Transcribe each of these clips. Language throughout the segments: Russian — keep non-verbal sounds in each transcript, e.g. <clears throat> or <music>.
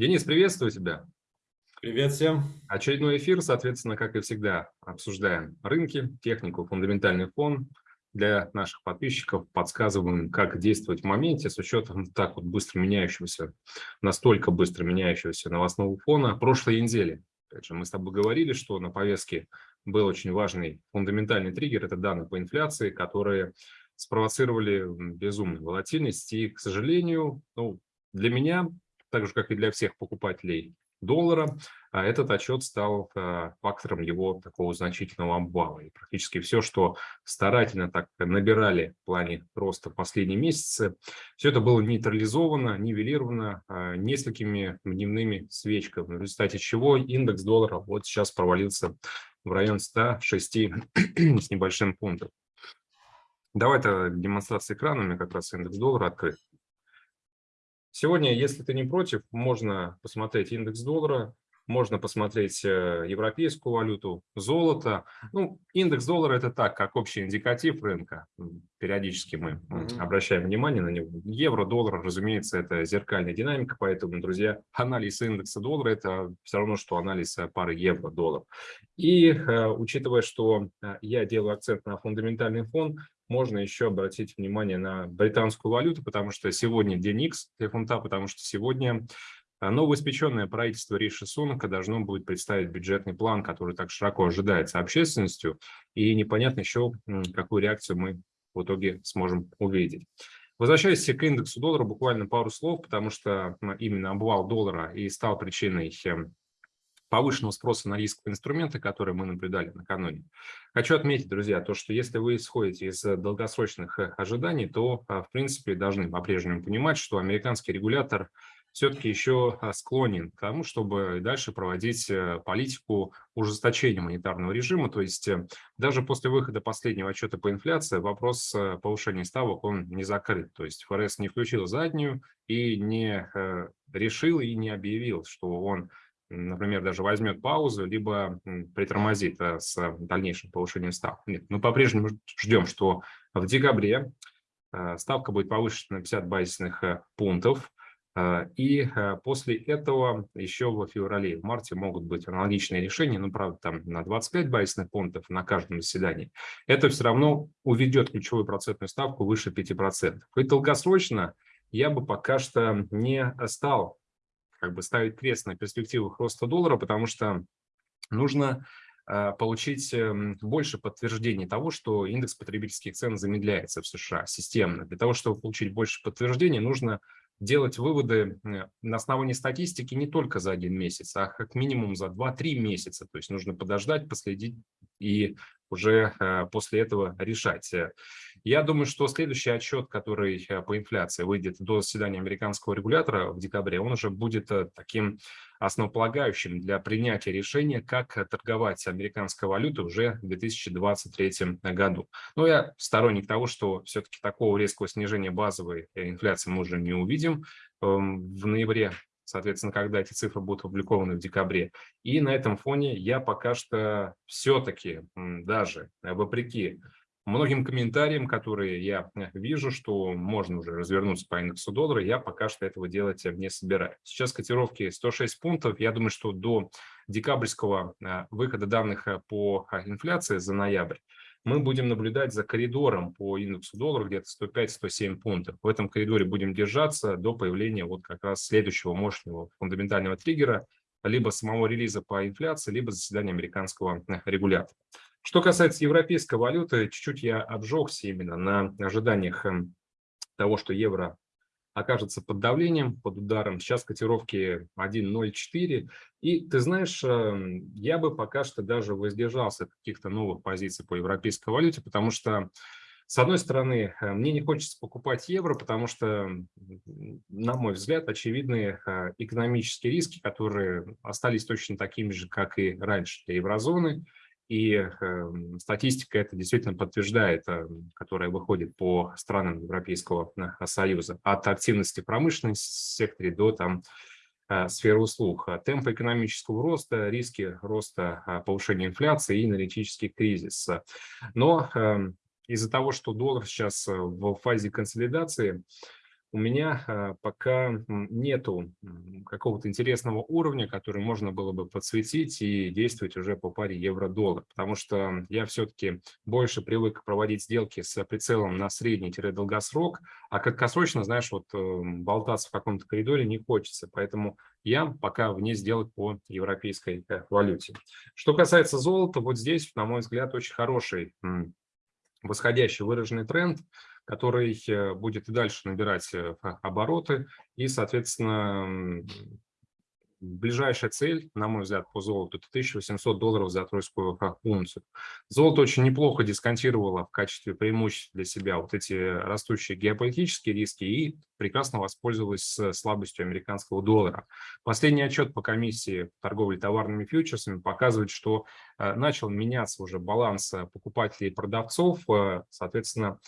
Денис, приветствую тебя. Привет всем. Очередной эфир, соответственно, как и всегда, обсуждаем рынки, технику, фундаментальный фон. Для наших подписчиков подсказываем, как действовать в моменте с учетом так вот быстро меняющегося, настолько быстро меняющегося новостного фона прошлой недели. Опять же, мы с тобой говорили, что на повестке был очень важный фундаментальный триггер, это данные по инфляции, которые спровоцировали безумную волатильность. И, к сожалению, ну, для меня, так же, как и для всех покупателей доллара, а, этот отчет стал а, фактором его такого значительного обвала. И практически все, что старательно так набирали в плане роста последние месяцы, все это было нейтрализовано, нивелировано а, несколькими дневными свечками, в результате чего индекс доллара вот сейчас провалился в район 106 <clears throat> с небольшим пунктом. Давай-то демонстрация экрана, у меня как раз индекс доллара открыт. Сегодня, если ты не против, можно посмотреть индекс доллара, можно посмотреть э, европейскую валюту, золото. Ну, индекс доллара – это так, как общий индикатив рынка. Периодически мы mm -hmm. обращаем внимание на него. Евро, доллар, разумеется, это зеркальная динамика, поэтому, друзья, <laughs> анализ индекса доллара – это все равно, что анализ э, пары евро-доллар. И э, учитывая, что я делаю акцент на фундаментальный фон, можно еще обратить внимание на британскую валюту, потому что сегодня день X для фунта, потому что сегодня а, новоиспеченное правительство Риши Сунака должно будет представить бюджетный план, который так широко ожидается общественностью, и непонятно еще, какую реакцию мы в итоге сможем увидеть. Возвращаясь к индексу доллара, буквально пару слов, потому что именно обвал доллара и стал причиной эм, повышенного спроса на рисковые инструменты, которые мы наблюдали накануне. Хочу отметить, друзья, то, что если вы исходите из долгосрочных э, ожиданий, то, а, в принципе, должны по-прежнему понимать, что американский регулятор все-таки еще а, склонен к тому, чтобы дальше проводить э, политику ужесточения монетарного режима. То есть э, даже после выхода последнего отчета по инфляции вопрос повышения ставок он не закрыт. То есть ФРС не включил заднюю и не решил и не объявил, что он например, даже возьмет паузу, либо притормозит э, с дальнейшим повышением ставок. Нет, мы по-прежнему ждем, что в декабре э, ставка будет повышена на 50 базисных э, пунктов, и после этого еще в феврале, в марте могут быть аналогичные решения, ну, правда, там на 25 базисных пунктов на каждом заседании. Это все равно уведет ключевую процентную ставку выше 5%. И долгосрочно я бы пока что не стал как бы ставить крест на перспективах роста доллара, потому что нужно э, получить эм, больше подтверждений того, что индекс потребительских цен замедляется в США системно. Для того, чтобы получить больше подтверждений, нужно делать выводы э, на основании статистики не только за один месяц, а как минимум за 2-3 месяца. То есть нужно подождать, последить и уже э, после этого решать. Я думаю, что следующий отчет, который э, по инфляции выйдет до заседания американского регулятора в декабре, он уже будет э, таким основополагающим для принятия решения, как торговать американской валютой уже в 2023 году. Но я сторонник того, что все-таки такого резкого снижения базовой инфляции мы уже не увидим эм, в ноябре соответственно, когда эти цифры будут опубликованы в декабре. И на этом фоне я пока что все-таки даже вопреки многим комментариям, которые я э, вижу, что можно уже развернуться по индексу доллара, я пока что этого делать не собираюсь. Сейчас котировки 106 пунктов. Я думаю, что до декабрьского э, выхода данных э, по инфляции за ноябрь мы будем наблюдать за коридором по индексу доллара где-то 105-107 пунктов. В этом коридоре будем держаться до появления вот как раз следующего мощного фундаментального триггера, либо самого релиза по инфляции, либо заседания американского регулятора. Что касается европейской валюты, чуть-чуть я обжегся именно на ожиданиях эм, того, что евро окажется под давлением, под ударом. Сейчас котировки 1.04. И ты знаешь, эм, я бы пока что даже воздержался от каких-то новых позиций по европейской валюте, потому что, с одной стороны, э, мне не хочется покупать евро, потому что, на мой взгляд, очевидны э, экономические риски, которые остались точно такими же, как и раньше для еврозоны. И э, статистика это действительно подтверждает, э, которая выходит по странам Европейского э, Союза, от активности промышленной секторе до там, э, сферы услуг. Темпы экономического роста, риски роста э, повышения инфляции и аналитический кризис. Но э, из-за того, что доллар сейчас в фазе консолидации, у меня а, пока нету какого-то интересного уровня, который можно было бы подсветить и действовать уже по паре евро-доллар, потому что я все-таки больше привык проводить сделки с прицелом на средний-долгосрок, а краткосрочно, знаешь, вот эм, болтаться в каком-то коридоре не хочется, поэтому я пока вне сделок по европейской э, валюте. Что касается золота, вот здесь, на мой взгляд, очень хороший восходящий выраженный тренд – который э, будет и дальше набирать э, обороты. И, соответственно, ближайшая цель, на мой взгляд, по золоту, это 1800 долларов за тройскую унцию. Золото очень неплохо дисконтировало в качестве преимуществ для себя вот эти растущие геополитические риски и прекрасно воспользовалось слабостью американского доллара. Последний отчет по комиссии торговли товарными фьючерсами показывает, что э, начал меняться уже баланс покупателей и продавцов, соответственно, а,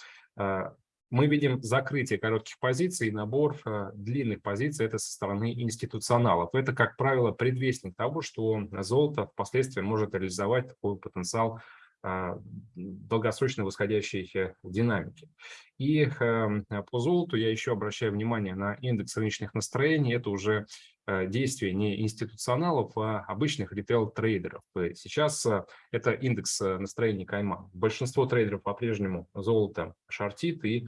мы видим закрытие коротких позиций и набор а, длинных позиций это со стороны институционалов. Это, как правило, предвестник того, что золото впоследствии может реализовать такой потенциал а, долгосрочной восходящей э, динамики. И по золоту я еще обращаю внимание на индекс рыночных настроений. Это уже э, действие не институционалов, а обычных ритейл-трейдеров. Сейчас э, это индекс настроений кайма. Большинство трейдеров по-прежнему золото шортит, и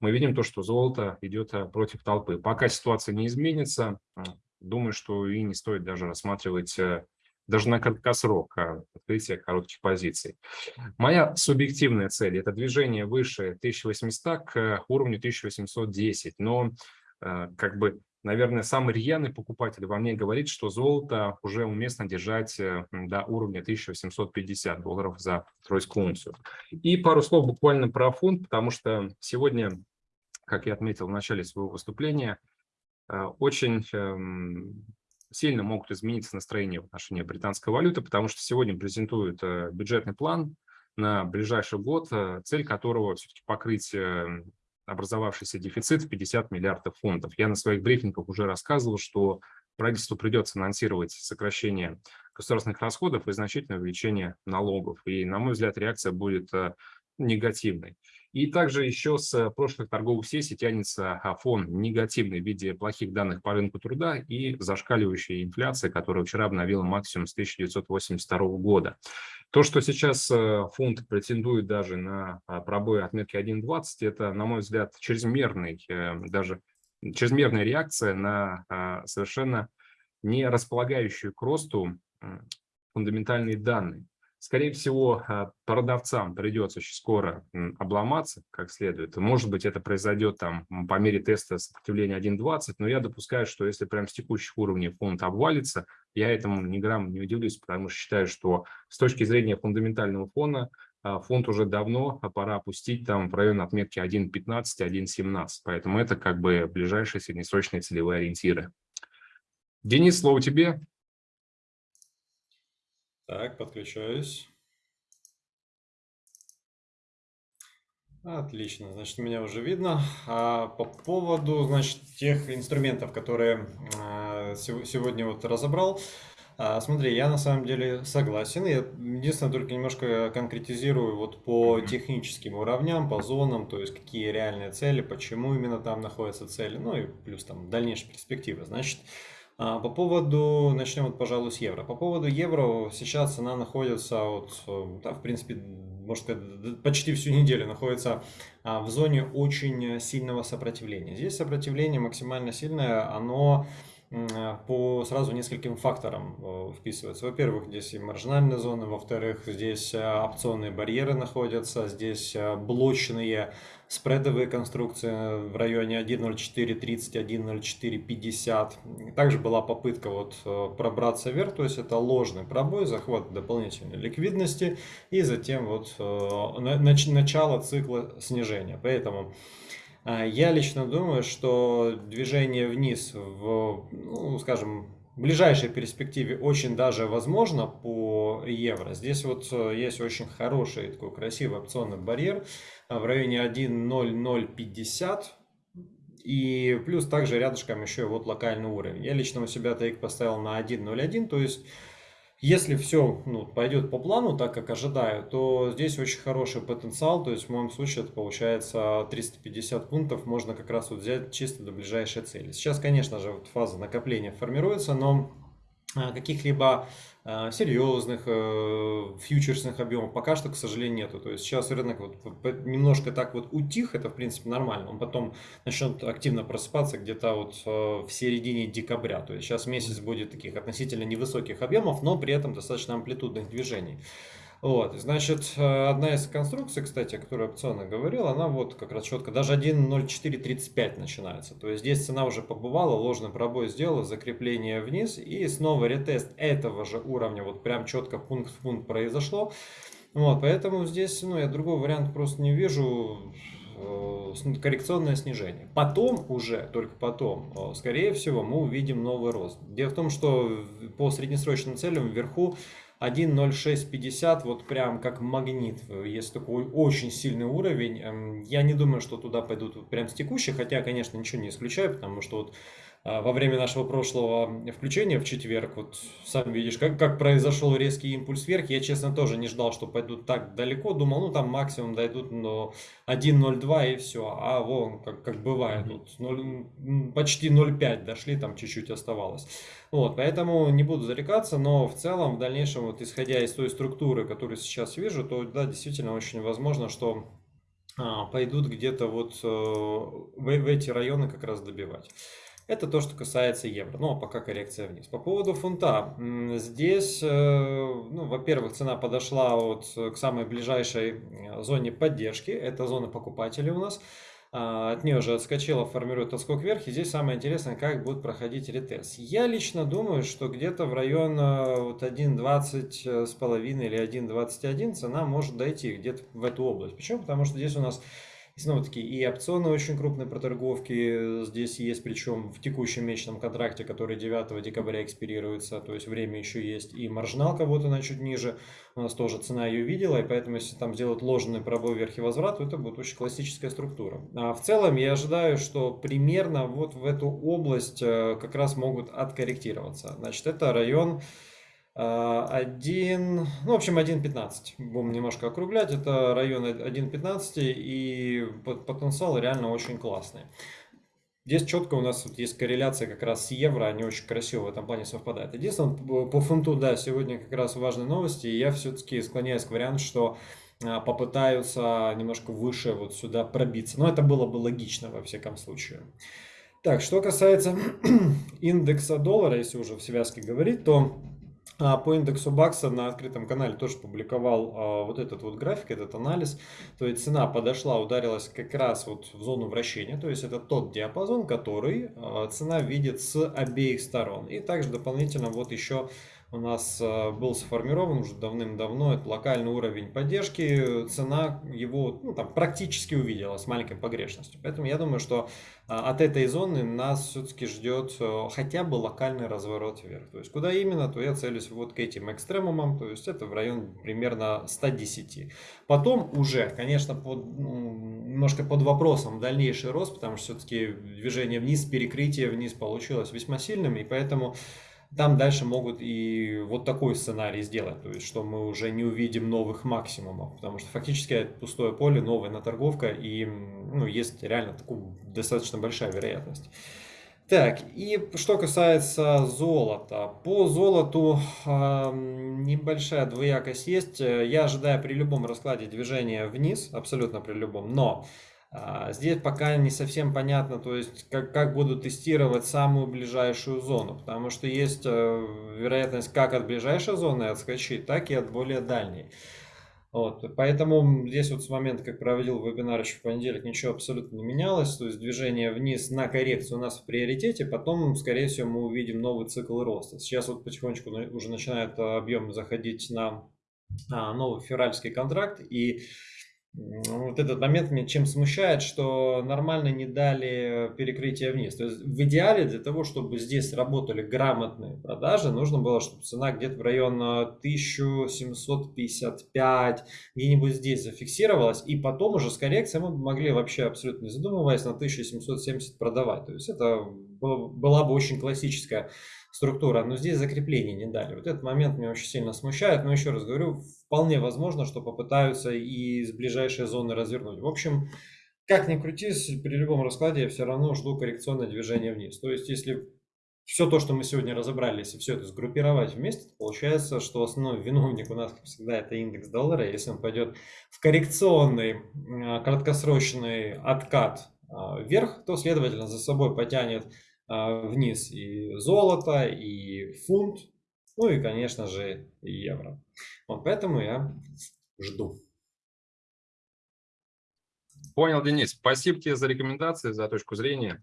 мы видим то, что золото идет против толпы. Пока ситуация не изменится, думаю, что и не стоит даже рассматривать даже на краткосрок открытия коротких позиций. Моя субъективная цель – это движение выше 1800 к уровню 1810, но как бы, наверное, самый рьяный покупатель во мне говорит, что золото уже уместно держать э, до уровня 1850 долларов за тройскую унцию. И пару слов буквально про фунт, потому что сегодня, как я отметил в начале своего выступления, а, очень эм, сильно могут измениться настроения в отношении британской валюты, потому что сегодня презентуют э, бюджетный план на ближайший год, э, цель которого все-таки покрыть э, образовавшийся дефицит в 50 миллиардов фунтов. Я на своих брифингах уже рассказывал, что правительству придется анонсировать сокращение государственных расходов и значительное увеличение налогов. И, на мой взгляд, реакция будет негативной. И также еще с прошлых торговых сессий тянется а, фон негативный в виде плохих данных по рынку труда и зашкаливающая инфляция, которая вчера обновила максимум с 1982 года. То, что сейчас э, фунт претендует даже на а, пробой отметки 1.20, это, на мой взгляд, чрезмерный, э, даже чрезмерная реакция на а, совершенно не располагающую к росту фундаментальные данные. Скорее всего, а, продавцам придется очень скоро обломаться как следует. Может быть, это произойдет там по мере теста сопротивления 1.20, но я допускаю, что если прям с текущих уровней фонд обвалится, я этому ни грамм не удивлюсь, потому что считаю, что с точки зрения фундаментального фона а, фонд уже давно пора опустить там в район отметки 1.15, 1.17. Поэтому это как бы ближайшие среднесрочные целевые ориентиры. Денис, слово тебе. Так, подключаюсь. Отлично, значит, меня уже видно. А по поводу, значит, тех инструментов, которые а, сегодня вот разобрал, а, смотри, я на самом деле согласен. Я единственное только немножко конкретизирую вот по техническим уровням, по зонам, то есть какие реальные цели, почему именно там находятся цели, ну и плюс там дальнейшие перспективы. Значит, по поводу, начнем вот, пожалуй, с евро. По поводу евро сейчас она находится, вот, да, в принципе, может сказать, почти всю неделю находится а, в зоне очень сильного сопротивления. Здесь сопротивление максимально сильное, оно по сразу нескольким факторам э, вписывается. Во-первых, здесь и маржинальные зоны, во-вторых, здесь э, опционные барьеры находятся, здесь э, блочные спредовые конструкции в районе 1.0430, 1.0450. Также была попытка вот пробраться вверх, то есть это ложный пробой, захват дополнительной ликвидности и затем вот начало цикла снижения. Поэтому я лично думаю, что движение вниз в, ну, скажем, ближайшей перспективе очень даже возможно по евро. Здесь вот э, есть очень хороший такой красивый опционный барьер а, в районе 1.0050. И плюс также рядышком еще вот локальный уровень. Я лично у себя тейк поставил на 1.01, то есть Если все ну, пойдет по плану, так как ожидаю, то здесь очень хороший потенциал. То есть в моем случае это получается 350 пунктов можно как раз вот взять чисто до ближайшей цели. Сейчас, конечно же, вот фаза накопления формируется, но а, каких-либо серьезных э, фьючерсных объемов пока что, к сожалению, нету. То есть сейчас рынок вот немножко так вот утих, это в принципе нормально. Он потом начнет активно просыпаться где-то вот э, в середине декабря. То есть сейчас месяц будет таких относительно невысоких объемов, но при этом достаточно амплитудных движений. Вот, значит, э, одна из конструкций, кстати, о которой опционно говорил, она вот как раз четко, даже 1.0435 начинается. То есть здесь цена уже побывала, ложный пробой сделала, закрепление вниз и снова ретест этого же уровня, вот прям четко пункт в пункт произошло. Вот, поэтому здесь, ну, я другого варианта просто не вижу э, коррекционное снижение. Потом уже, только потом, э, скорее всего, мы увидим новый рост. Дело в том, что по среднесрочным целям вверху 1.0650, вот прям как магнит, есть такой очень сильный уровень. Эм, я не думаю, что туда пойдут прям с текущих, хотя, конечно, ничего не исключаю, потому что вот во время нашего прошлого включения в четверг, вот сам видишь, как, как произошел резкий импульс вверх, я, честно, тоже не ждал, что пойдут так далеко, думал, ну, там максимум дойдут но 1.02 и все, а вон, как, как бывает, тут 0, почти 0.5 дошли, там чуть-чуть оставалось. Вот, поэтому не буду зарекаться, но в целом, в дальнейшем, вот исходя из той структуры, которую сейчас вижу, то, да, действительно очень возможно, что а, пойдут где-то вот э, в, в эти районы как раз добивать. Это то, что касается евро. Ну, а пока коррекция вниз. По поводу фунта. Здесь, э, ну, во-первых, цена подошла вот к самой ближайшей э, зоне поддержки. Это зона покупателей у нас. А, от нее уже отскочила, формирует отскок вверх. И здесь самое интересное, как будет проходить ретест. Я лично думаю, что где-то в район э, вот 1.20 с половиной или 1.21 цена может дойти где-то в эту область. Почему? Потому что здесь у нас и снова-таки и опционы очень крупные проторговки здесь есть, причем в текущем месячном контракте, который 9 декабря экспирируется, то есть время еще есть. И маржиналка вот она чуть ниже, у нас тоже цена ее видела, и поэтому если там сделать ложный пробой вверх и возврат, то это будет очень классическая структура. А в целом я ожидаю, что примерно вот в эту область э, как раз могут откорректироваться. Значит, это район 1, а, ну, в общем, 1.15. Будем немножко округлять. Это район 1.15 и потенциал реально очень классный. Здесь четко у нас вот есть корреляция как раз с евро, они очень красиво в этом плане совпадают. Единственное, по фунту, да, сегодня как раз важные новости, и я все-таки склоняюсь к варианту, что а, попытаются немножко выше вот сюда пробиться. Но это было бы логично во всяком случае. Так, что касается <clears throat> индекса доллара, если уже в связке говорить, то по индексу Бакса на открытом канале тоже публиковал а, вот этот вот график, этот анализ. То есть цена подошла, ударилась как раз вот в зону вращения. То есть это тот диапазон, который а, цена видит с обеих сторон. И также дополнительно вот еще у нас э, был сформирован уже давным-давно, это локальный уровень поддержки, цена его ну, там, практически увидела с маленькой погрешностью. Поэтому я думаю, что а, от этой зоны нас все-таки ждет э, хотя бы локальный разворот вверх. То есть куда именно, то я целюсь вот к этим экстремумам, то есть это в район примерно 110. Потом уже, конечно, под, ну, немножко под вопросом дальнейший рост, потому что все-таки движение вниз, перекрытие вниз получилось весьма сильным, и поэтому там дальше могут и вот такой сценарий сделать, то есть что мы уже не увидим новых максимумов, потому что фактически это пустое поле, новая наторговка и ну, есть реально такая достаточно большая вероятность. Так, и что касается золота. По золоту э, небольшая двоякость есть. Я ожидаю при любом раскладе движения вниз, абсолютно при любом, но здесь пока не совсем понятно, то есть как, как будут тестировать самую ближайшую зону, потому что есть э, вероятность как от ближайшей зоны отскочить, так и от более дальней. Вот, поэтому здесь вот с момента, как проводил вебинар еще в понедельник, ничего абсолютно не менялось. То есть движение вниз на коррекцию у нас в приоритете, потом, скорее всего, мы увидим новый цикл роста. Сейчас вот потихонечку уже начинает объем заходить на а, новый февральский контракт, и вот этот момент меня чем смущает, что нормально не дали перекрытие вниз. То есть в идеале для того, чтобы здесь работали грамотные продажи, нужно было, чтобы цена где-то в район 1755, где-нибудь здесь зафиксировалась, и потом уже с коррекцией мы могли вообще абсолютно не задумываясь на 1770 продавать. То есть это была бы очень классическая структура, но здесь закрепление не дали. Вот этот момент меня очень сильно смущает, но еще раз говорю, вполне возможно, что попытаются и из ближайшей зоны развернуть. В общем, как ни крутись, при любом раскладе я все равно жду коррекционное движение вниз. То есть, если все то, что мы сегодня разобрали, если все это сгруппировать вместе, получается, что основной виновник у нас, как всегда, это индекс доллара. Если он пойдет в коррекционный а, краткосрочный откат а, вверх, то, следовательно, за собой потянет вниз и золото, и фунт, ну и, конечно же, евро. Вот поэтому я жду. Понял, Денис. Спасибо тебе за рекомендации, за точку зрения.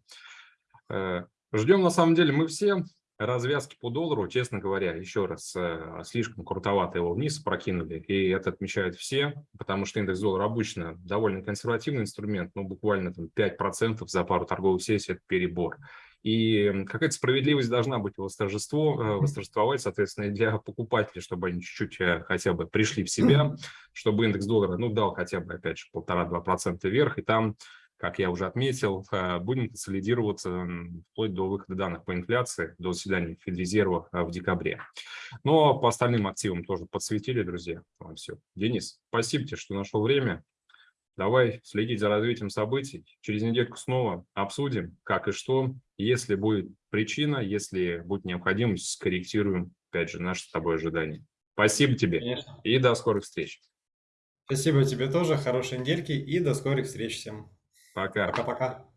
Э, Ждем, на самом деле, мы все развязки по доллару, честно говоря, еще раз, э, слишком крутовато его вниз прокинули, и это отмечают все, потому что индекс доллара обычно довольно консервативный инструмент, ну, буквально там 5% за пару торговых сессий – это перебор. И какая-то справедливость должна быть восторжество, э, восторжествовать, соответственно, и для покупателей, чтобы они чуть-чуть э, хотя бы пришли в себя, чтобы индекс доллара, ну, дал хотя бы, опять же, полтора-два процента вверх, и там как я уже отметил, э, будем консолидироваться вплоть до выхода данных по инфляции, до заседания Федрезерва в декабре. Но по остальным активам тоже подсветили, друзья. Вам все. Денис, спасибо тебе, что нашел время. Давай следить за развитием событий. Через недельку снова обсудим, как и что. Если будет причина, если будет необходимость, скорректируем, опять же, наши с тобой ожидания. Спасибо тебе Конечно. и до скорых встреч. Спасибо тебе тоже, хорошей недельки и до скорых встреч всем. Пока. Пока-пока.